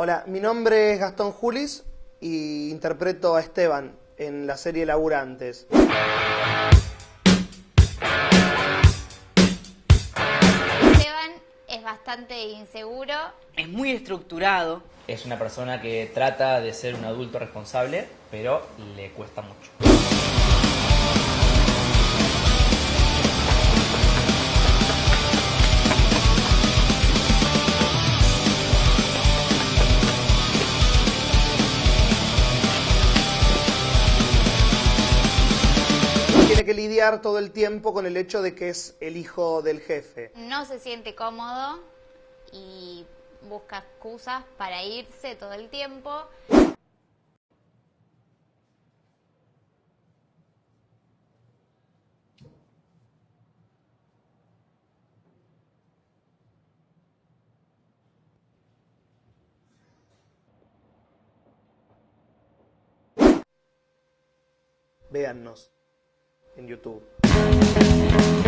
Hola, mi nombre es Gastón Julis y interpreto a Esteban en la serie Laburantes. Esteban es bastante inseguro. Es muy estructurado. Es una persona que trata de ser un adulto responsable, pero le cuesta mucho. Tiene que lidiar todo el tiempo con el hecho de que es el hijo del jefe. No se siente cómodo y busca excusas para irse todo el tiempo. Véannos en YouTube.